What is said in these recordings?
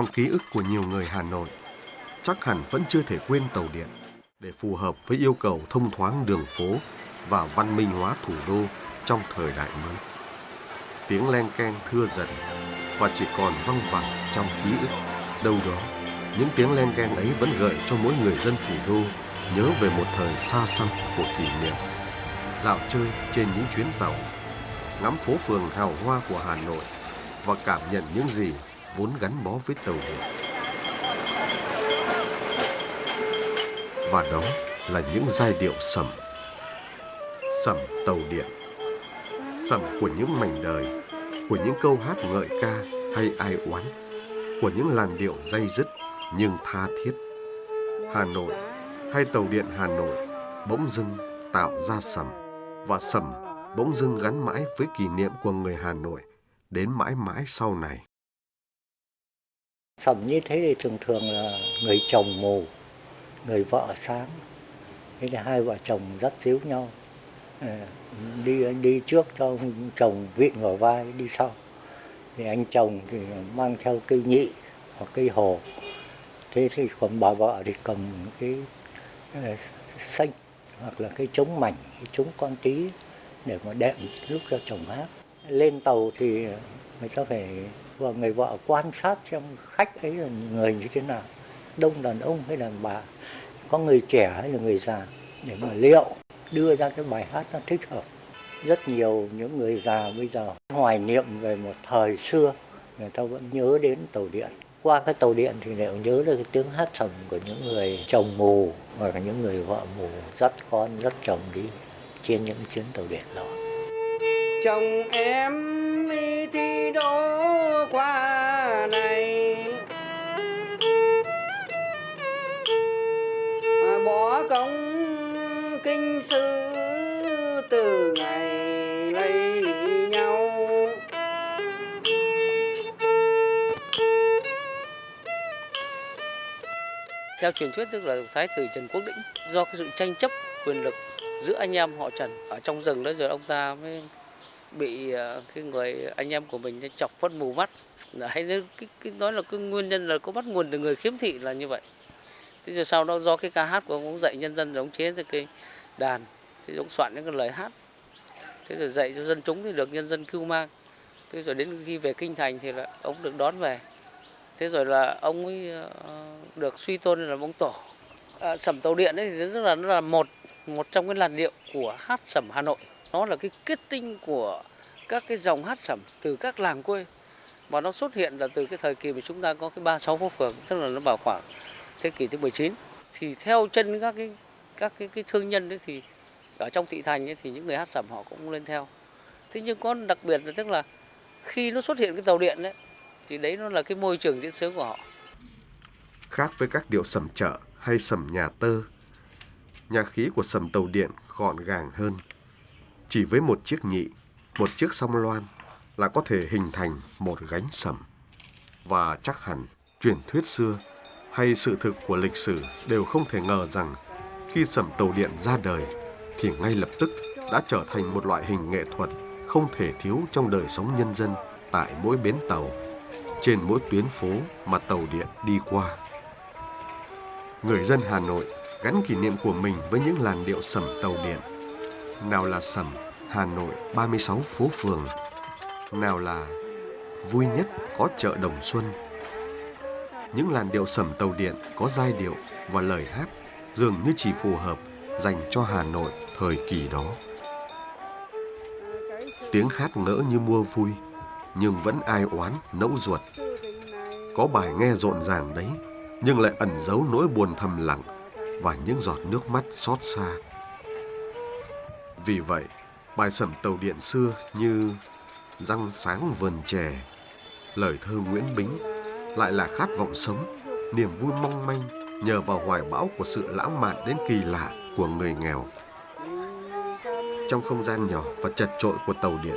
Trong ký ức của nhiều người Hà Nội, chắc hẳn vẫn chưa thể quên tàu điện để phù hợp với yêu cầu thông thoáng đường phố và văn minh hóa thủ đô trong thời đại mới. Tiếng len keng thưa dần và chỉ còn văng vẳng trong ký ức. Đâu đó, những tiếng len keng ấy vẫn gợi cho mỗi người dân thủ đô nhớ về một thời xa xăm của kỷ niệm. Dạo chơi trên những chuyến tàu, ngắm phố phường hào hoa của Hà Nội và cảm nhận những gì vốn gắn bó với tàu điện. Và đó là những giai điệu sầm. Sầm tàu điện. Sầm của những mảnh đời, của những câu hát ngợi ca hay ai oán, của những làn điệu dây dứt nhưng tha thiết. Hà Nội hay tàu điện Hà Nội bỗng dưng tạo ra sầm và sầm bỗng dưng gắn mãi với kỷ niệm của người Hà Nội đến mãi mãi sau này. Sầm như thế thì thường thường là người chồng mù, người vợ sáng. Thế là hai vợ chồng dắt díu nhau. Ờ, đi đi trước cho chồng vịn vào vai đi sau. Thì anh chồng thì mang theo cây nhị hoặc cây hồ. Thế thì còn bà vợ thì cầm cái ờ, xanh hoặc là cái trống mảnh, cái trống con tí để mà đệm lúc cho chồng hát. Lên tàu thì người ta phải và người vợ quan sát xem khách ấy là người như thế nào. Đông đàn ông hay đàn bà. Có người trẻ hay là người già. Để mà liệu, đưa ra cái bài hát nó thích hợp. Rất nhiều những người già bây giờ hoài niệm về một thời xưa. Người ta vẫn nhớ đến tàu điện. Qua cái tàu điện thì đều nhớ được cái tiếng hát sầm của những người chồng mù hoặc là những người vợ mù dắt con, dắt chồng đi trên những chuyến tàu điện đó. Chồng em đi thi theo truyền thuyết tức là thái tử Trần Quốc Đĩnh do cái sự tranh chấp quyền lực giữa anh em họ Trần ở trong rừng đó rồi ông ta mới bị à, cái người anh em của mình chọc phân mù mắt. Hay cái, cái nói là cái nguyên nhân là có bắt nguồn từ người khiếm thị là như vậy. Thế rồi sau đó do cái ca hát của ông, cũng dạy nhân dân giống chế ra cái đàn thì ông soạn những cái lời hát. Thế rồi dạy cho dân chúng thì được nhân dân cưu mang. Thế rồi đến khi về kinh thành thì là ông được đón về thế rồi là ông ấy ờ, được suy tôn là ông tổ. À, sẩm tàu điện ấy thì rất là nó là một một trong cái làn điệu của hát sẩm hà nội. Nó là cái kết tinh của các cái dòng hát sẩm từ các làng quê. Và nó xuất hiện là từ cái thời kỳ mà chúng ta có cái ba sáu phố phường tức là nó vào khoảng thế kỷ thứ 19 thì theo chân các cái các cái, cái thương nhân đấy thì ở trong thị thành ấy, thì những người hát sẩm họ cũng lên theo. Thế nhưng có đặc biệt là tức là khi nó xuất hiện cái tàu điện đấy thì đấy nó là cái môi trường diễn sướng của họ Khác với các điệu sầm chợ hay sầm nhà tơ, nhà khí của sầm tàu điện gọn gàng hơn. Chỉ với một chiếc nhị, một chiếc song loan là có thể hình thành một gánh sầm. Và chắc hẳn truyền thuyết xưa hay sự thực của lịch sử đều không thể ngờ rằng khi sầm tàu điện ra đời thì ngay lập tức đã trở thành một loại hình nghệ thuật không thể thiếu trong đời sống nhân dân tại mỗi bến tàu, trên mỗi tuyến phố mà tàu điện đi qua. Người dân Hà Nội gắn kỷ niệm của mình với những làn điệu sẩm tàu điện. Nào là sẩm Hà Nội 36 phố phường, nào là vui nhất có chợ Đồng Xuân. Những làn điệu sẩm tàu điện có giai điệu và lời hát dường như chỉ phù hợp dành cho Hà Nội thời kỳ đó. Tiếng hát ngỡ như mua vui, nhưng vẫn ai oán nẫu ruột. Có bài nghe rộn ràng đấy, nhưng lại ẩn giấu nỗi buồn thầm lặng và những giọt nước mắt xót xa. Vì vậy, bài sẩm tàu điện xưa như Răng sáng vườn chè, lời thơ Nguyễn Bính lại là khát vọng sống, niềm vui mong manh nhờ vào hoài bão của sự lãng mạn đến kỳ lạ của người nghèo. Trong không gian nhỏ và chật trội của tàu điện,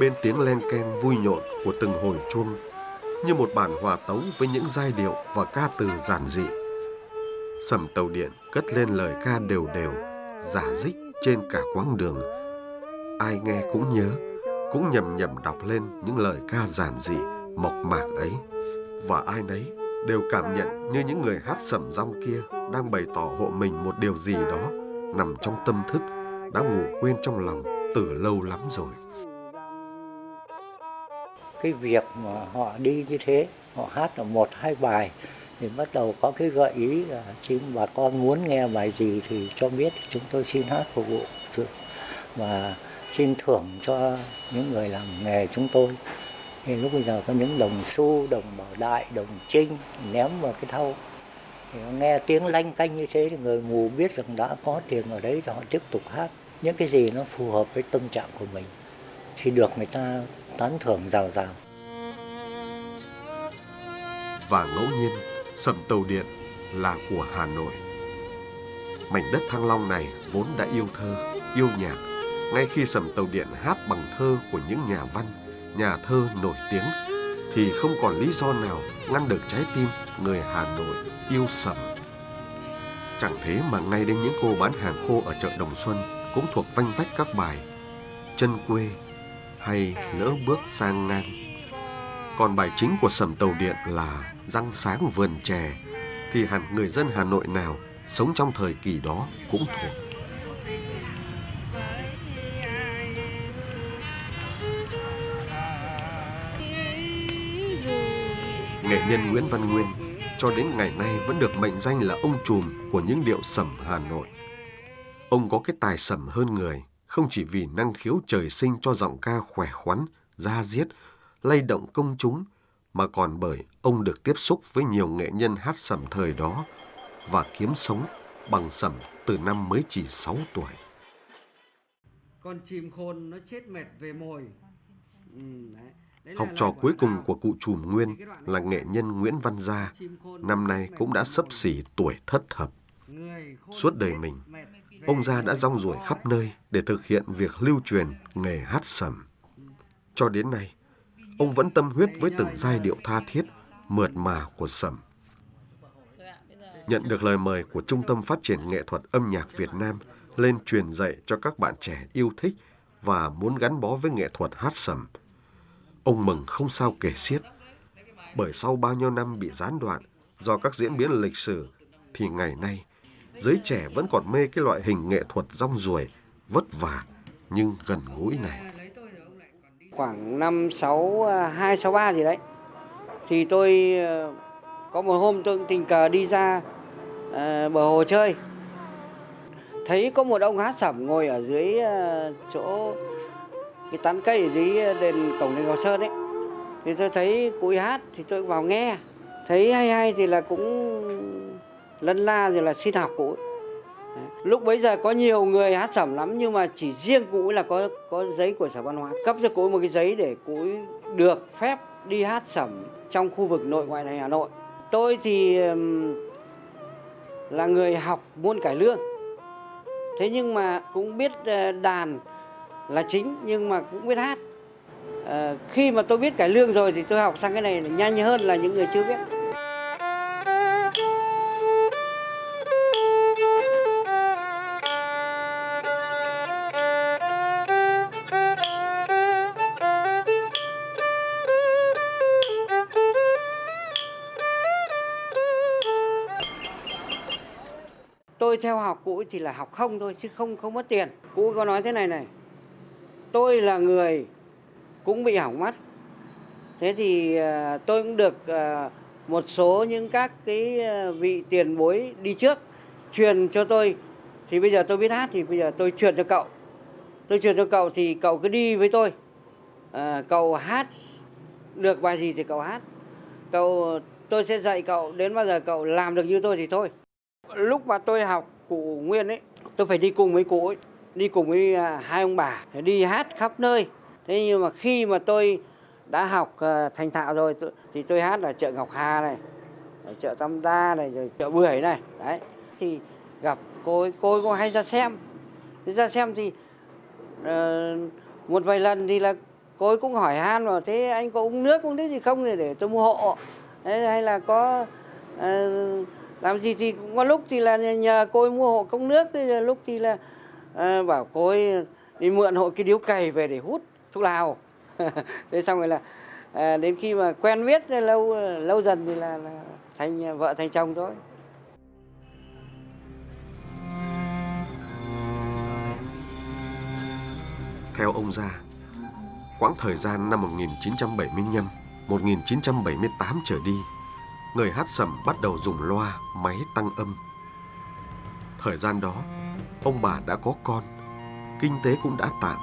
bên tiếng len keng vui nhộn của từng hồi chuông như một bản hòa tấu với những giai điệu và ca từ giản dị. Sầm tàu điện cất lên lời ca đều đều, giả dích trên cả quãng đường. Ai nghe cũng nhớ, cũng nhầm nhầm đọc lên những lời ca giản dị, mộc mạc ấy. Và ai nấy đều cảm nhận như những người hát sẩm rong kia đang bày tỏ hộ mình một điều gì đó nằm trong tâm thức đã ngủ quên trong lòng từ lâu lắm rồi cái việc mà họ đi như thế, họ hát là một, hai bài, thì bắt đầu có cái gợi ý là chính bà con muốn nghe bài gì thì cho biết, chúng tôi xin hát phục vụ và xin thưởng cho những người làm nghề chúng tôi. Thì lúc bây giờ có những đồng xu, đồng bảo đại, đồng trinh ném vào cái thau. Thì nghe tiếng lanh canh như thế thì người mù biết rằng đã có tiền ở đấy thì họ tiếp tục hát. Những cái gì nó phù hợp với tâm trạng của mình thì được người ta tán thưởng rào rào Và ngẫu nhiên, sẩm tàu điện là của Hà Nội. Mảnh đất Thăng Long này vốn đã yêu thơ, yêu nhạc, ngay khi sẩm tàu điện hát bằng thơ của những nhà văn, nhà thơ nổi tiếng, thì không còn lý do nào ngăn được trái tim người Hà Nội yêu sẩm. Chẳng thế mà ngay đến những cô bán hàng khô ở chợ Đồng Xuân cũng thuộc vanh vách các bài Chân quê hay Lỡ bước sang ngang. Còn bài chính của sẩm tàu điện là Răng sáng vườn chè thì hẳn người dân Hà Nội nào sống trong thời kỳ đó cũng thuộc. Nghệ nhân Nguyễn Văn Nguyên cho đến ngày nay vẫn được mệnh danh là ông trùm của những điệu sẩm Hà Nội. Ông có cái tài sẩm hơn người, không chỉ vì năng khiếu trời sinh cho giọng ca khỏe khoắn, da diết, lay động công chúng, mà còn bởi ông được tiếp xúc với nhiều nghệ nhân hát sẩm thời đó và kiếm sống bằng sẩm từ năm mới chỉ 6 tuổi. con chim khôn nó chết mệt về mồi ừ, đấy. Học trò cuối cùng của cụ trùm Nguyên là nghệ nhân Nguyễn Văn Gia, năm nay cũng đã sấp xỉ tuổi thất thập. Suốt đời mình, Ông Gia đã rong ruổi khắp nơi để thực hiện việc lưu truyền nghề hát sẩm. Cho đến nay, ông vẫn tâm huyết với từng giai điệu tha thiết, mượt mà của sẩm. Nhận được lời mời của Trung tâm Phát triển Nghệ thuật Âm nhạc Việt Nam lên truyền dạy cho các bạn trẻ yêu thích và muốn gắn bó với nghệ thuật hát sẩm. Ông mừng không sao kể xiết. Bởi sau bao nhiêu năm bị gián đoạn do các diễn biến lịch sử, thì ngày nay, giới trẻ vẫn còn mê cái loại hình nghệ thuật rong ruổi, vất vả nhưng gần gũi này. khoảng năm sáu à, hai sáu ba gì đấy thì tôi ờ, có một hôm tôi tình cờ đi ra ờ, bờ hồ chơi thấy có một ông hát sẩm ngồi ở dưới ờ, chỗ cái tán cây ở dưới đền cổng đền Ngọc Sơn ấy thì tôi thấy cụ hát thì tôi vào nghe thấy hay hay thì là cũng lân la rồi là xin học cụ ấy. Đấy. lúc bấy giờ có nhiều người hát sẩm lắm, nhưng mà chỉ riêng cụ ấy là có có giấy của sở văn hóa. Cấp cho cụ ấy một cái giấy để cụ ấy được phép đi hát sẩm trong khu vực nội ngoại thành Hà Nội. Tôi thì là người học môn cải lương. Thế nhưng mà cũng biết ờ, đàn là chính, nhưng mà cũng biết hát. Ờ, khi mà tôi biết cải lương rồi thì tôi học sang cái này là nhanh hơn là những người chưa biết. Tôi theo học cụ chỉ thì là học không thôi chứ không không mất tiền. Cụ có nói thế này này tôi là người cũng bị hỏng mắt. Thế thì ờ, tôi cũng được ờ, một số những các cái ờ, vị tiền bối đi trước truyền cho tôi. Thì bây giờ tôi biết hát thì bây giờ tôi truyền cho cậu. Tôi truyền cho cậu thì cậu cứ đi với tôi. À, cậu hát được bài gì thì cậu hát. Cậu tôi sẽ dạy cậu đến bao giờ cậu làm được như tôi thì thôi lúc mà tôi học cụ Nguyên ấy tôi phải đi cùng với cụ ấy đi cùng với à, hai ông bà để đi hát khắp nơi. Thế nhưng mà khi mà tôi đã học à, thành thạo rồi thì tôi hát ở chợ Ngọc Hà này ở chợ Tam Đa này rồi chợ Bưởi này đấy. Thì gặp cô ấy cô ấy cũng hay ra xem. Thế ra xem thì ờ, một vài lần thì là cô ấy cũng hỏi han vào thế anh có uống nước uống nước gì không? Để để tôi mua hộ. Đấy, hay là có uh, làm gì thì cũng có lúc thì là nhờ cô ấy mua hộ cốc nước lúc thì là ờ, bảo cô ấy đi mượn hộ cái điếu cày về để hút thuốc lào. Thế xong rồi là à, đến khi mà quen biết lâu lâu dần thì là, là thành vợ thành chồng thôi. Theo ông Gia, quãng thời gian năm 1975, 1978 trở đi, người hát sẩm bắt đầu dùng loa, máy tăng âm. Thời gian đó, ông bà đã có con, kinh tế cũng đã tạm.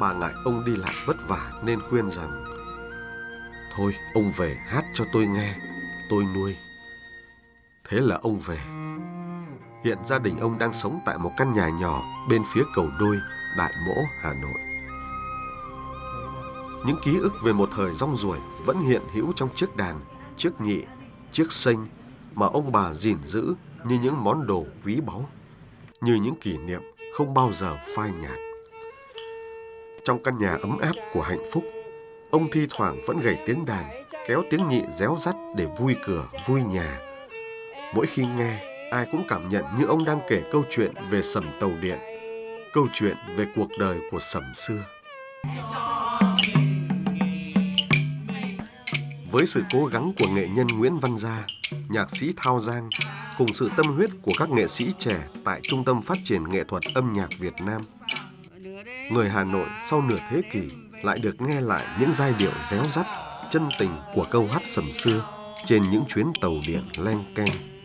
Bà ngại ông đi lại vất vả nên khuyên rằng Thôi ông về hát cho tôi nghe, tôi nuôi. Thế là ông về. Hiện gia đình ông đang sống tại một căn nhà nhỏ bên phía cầu đôi, Đại Mỗ, Hà Nội. Những ký ức về một thời rong ruổi vẫn hiện hữu trong chiếc đàn, chiếc nhị, chiếc xanh mà ông bà gìn giữ như những món đồ quý báu, như những kỷ niệm không bao giờ phai nhạt. Trong căn nhà ấm áp của hạnh phúc, ông thi thoảng vẫn gảy tiếng đàn, kéo tiếng nhị réo rắt để vui cửa, vui nhà. Mỗi khi nghe, ai cũng cảm nhận như ông đang kể câu chuyện về sầm tàu điện, câu chuyện về cuộc đời của sầm xưa. Với sự cố gắng của nghệ nhân Nguyễn Văn Gia, nhạc sĩ Thao Giang, cùng sự tâm huyết của các nghệ sĩ trẻ tại Trung tâm Phát triển Nghệ thuật Âm nhạc Việt Nam, người Hà Nội sau nửa thế kỷ lại được nghe lại những giai điệu réo rắt, chân tình của câu hát sầm xưa trên những chuyến tàu điện len keng.